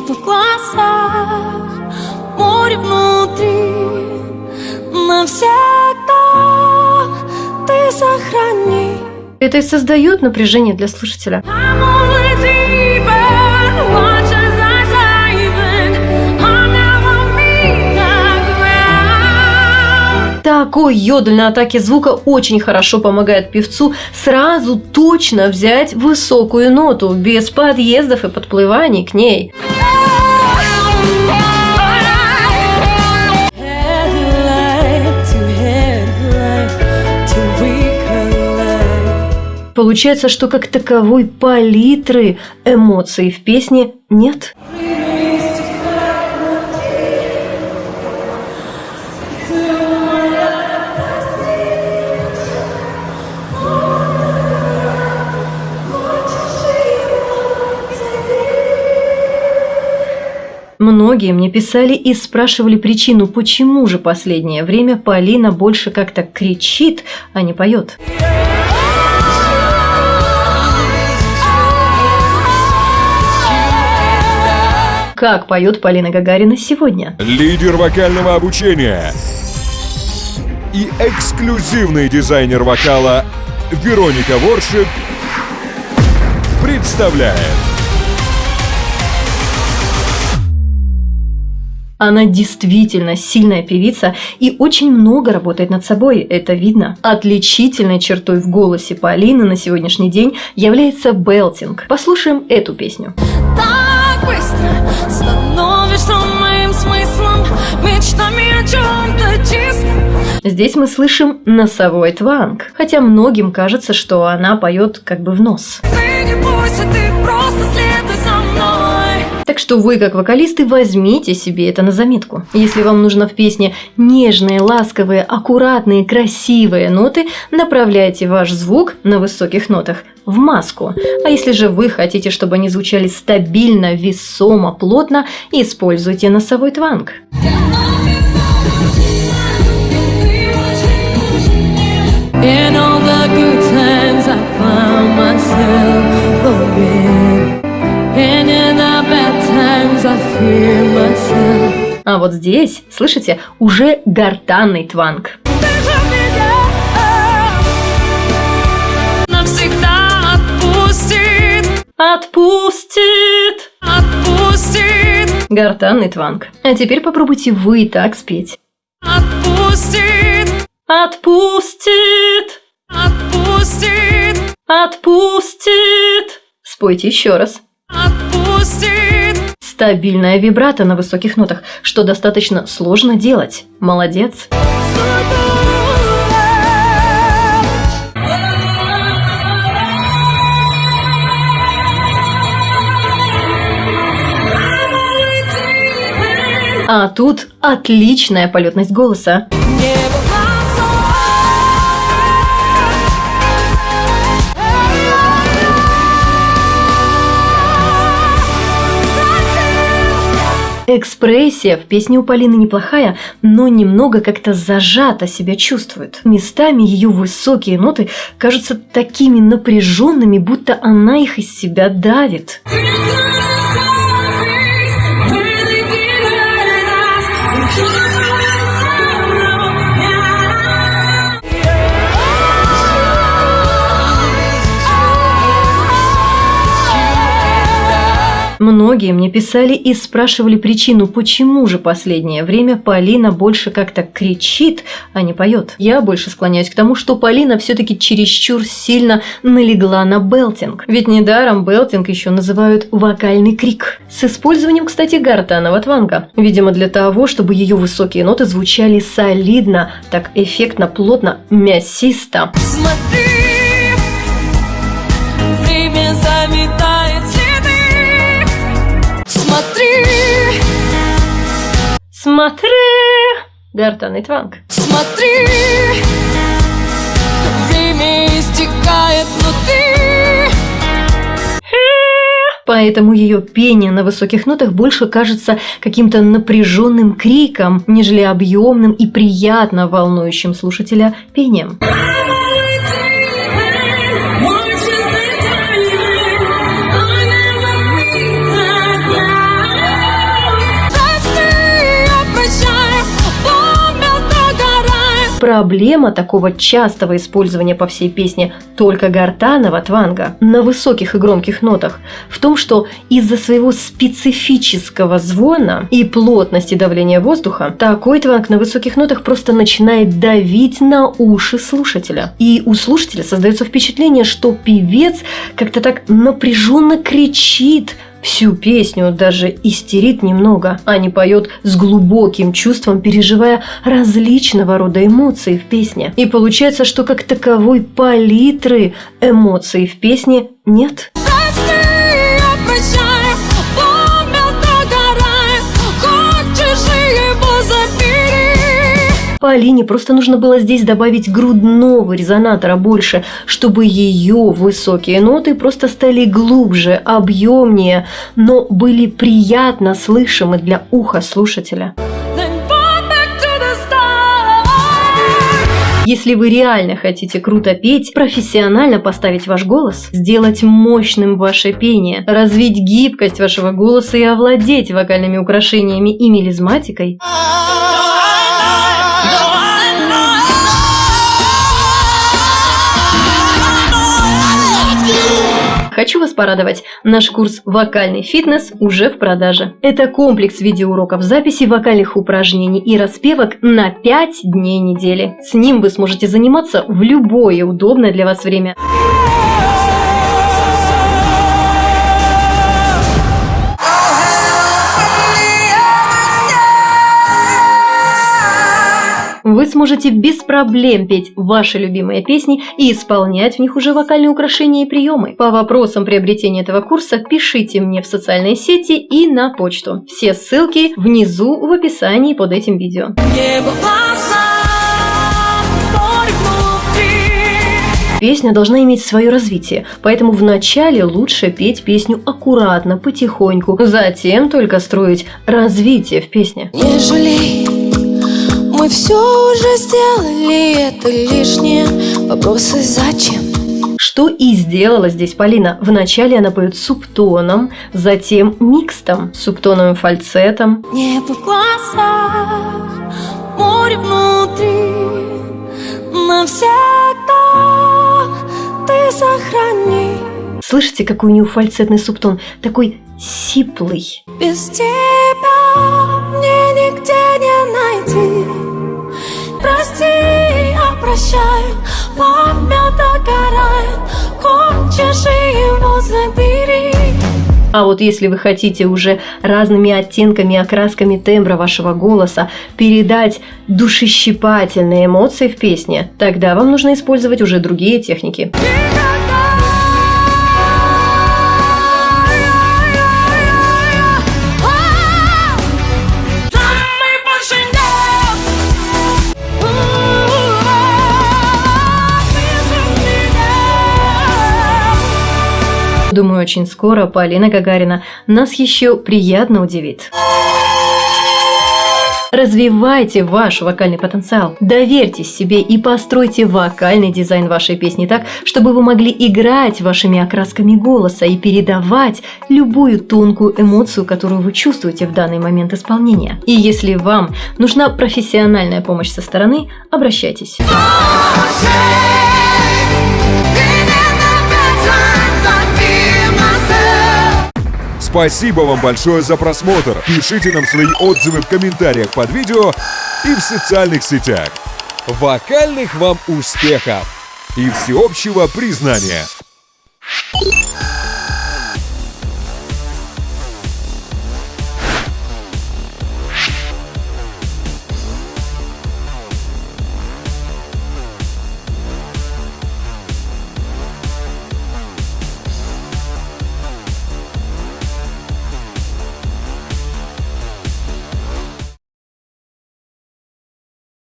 Небо в глазах, море внутри Навсегда ты сохрани Это и создает напряжение для слушателя. Такой йодль на атаке звука очень хорошо помогает певцу сразу точно взять высокую ноту, без подъездов и подплываний к ней. Получается, что как таковой палитры эмоций в песне нет. Многие мне писали и спрашивали причину, почему же последнее время Полина больше как-то кричит, а не поет. Как поет Полина Гагарина сегодня? лидер вокального обучения и эксклюзивный дизайнер вокала Вероника Воршип представляет Она действительно сильная певица и очень много работает над собой, это видно. Отличительной чертой в голосе Полины на сегодняшний день является белтинг. Послушаем эту песню. Так быстро становишься моим смыслом Мечтами о чем-то чистом Здесь мы слышим носовой тванг, хотя многим кажется, что она поет как бы в нос. Ты не бойся, ты просто мной Так что вы, как вокалисты, возьмите себе это на заметку. Если вам нужно в песне нежные, ласковые, аккуратные, красивые ноты, направляйте ваш звук на высоких нотах в маску. А если же вы хотите, чтобы они звучали стабильно, весомо, плотно, используйте носовой тванг. In А вот здесь, слышите, уже гортанный тванг. Навсегда Отпустит! Отпустит, Гортанный тванг. А теперь попробуйте вы так спеть. отпустит, Отпустит! отпустит, Отпустит! Спойте еще раз. отпустит Стабильная вибрато на высоких нотах, что достаточно сложно делать. Молодец. А тут отличная полетность голоса. Небо Экспрессия в песне у Полины неплохая, но немного как-то зажато себя чувствует. Местами ее высокие ноты кажутся такими напряженными, будто она их из себя давит. Многие мне писали и спрашивали причину, почему же последнее время Полина больше как-то кричит, а не поет. Я больше склоняюсь к тому, что Полина все-таки чересчур сильно налегла на белтинг. Ведь недаром белтинг еще называют вокальный крик. С использованием, кстати, гортанного тванга. Видимо, для того, чтобы ее высокие ноты звучали солидно, так эффектно, плотно, мясисто. Смотри, Смотри! Гортанный тванг. смотри, время истекает внутри. Поэтому ее пение на высоких нотах больше кажется каким-то напряженным криком, нежели объемным и приятно волнующим слушателя пением. Проблема такого частого использования по всей песне только гортанного тванга на высоких и громких нотах в том, что из-за своего специфического звона и плотности давления воздуха такой тванг на высоких нотах просто начинает давить на уши слушателя. И у слушателя создается впечатление, что певец как-то так напряженно кричит – всю песню, даже истерит немного, а не поет с глубоким чувством, переживая различного рода эмоции в песне. И получается, что как таковой палитры эмоций в песне нет. Полине просто нужно было здесь добавить грудного резонатора больше, чтобы ее высокие ноты просто стали глубже, объемнее, но были приятно слышимы для уха слушателя. Если вы реально хотите круто петь, профессионально поставить ваш голос, сделать мощным ваше пение, развить гибкость вашего голоса и овладеть вокальными украшениями и мелизматикой – Хочу вас порадовать, наш курс «Вокальный фитнес» уже в продаже. Это комплекс видеоуроков записи вокальных упражнений и распевок на 5 дней недели. С ним вы сможете заниматься в любое удобное для вас время. Вы сможете без проблем петь ваши любимые песни и исполнять в них уже вокальные украшения и приемы. По вопросам приобретения этого курса пишите мне в социальные сети и на почту. Все ссылки внизу в описании под этим видео. Песня должна иметь свое развитие, поэтому вначале лучше петь песню аккуратно, потихоньку, затем только строить развитие в песне. Не жалей мы все уже сделали, это лишнее Вопросы зачем? Что и сделала здесь Полина. Вначале она поет субтоном, затем микстом, субтоновым фальцетом. Небо в глазах, море внутри, навсегда ты сохрани. Слышите, какой у него фальцетный субтон? Такой сиплый. Без тебя я прощаю Память догорает, хочешь его забери а вот если вы хотите уже разными оттенками, окрасками тембра вашего голоса передать душещипательные эмоции в песне, тогда вам нужно использовать уже другие техники. Думаю, очень скоро Полина Гагарина нас еще приятно удивит. Развивайте ваш вокальный потенциал, доверьтесь себе и постройте вокальный дизайн вашей песни так, чтобы вы могли играть вашими окрасками голоса и передавать любую тонкую эмоцию, которую вы чувствуете в данный момент исполнения. И если вам нужна профессиональная помощь со стороны, обращайтесь. Спасибо вам большое за просмотр. Пишите нам свои отзывы в комментариях под видео и в социальных сетях. Вокальных вам успехов и всеобщего признания!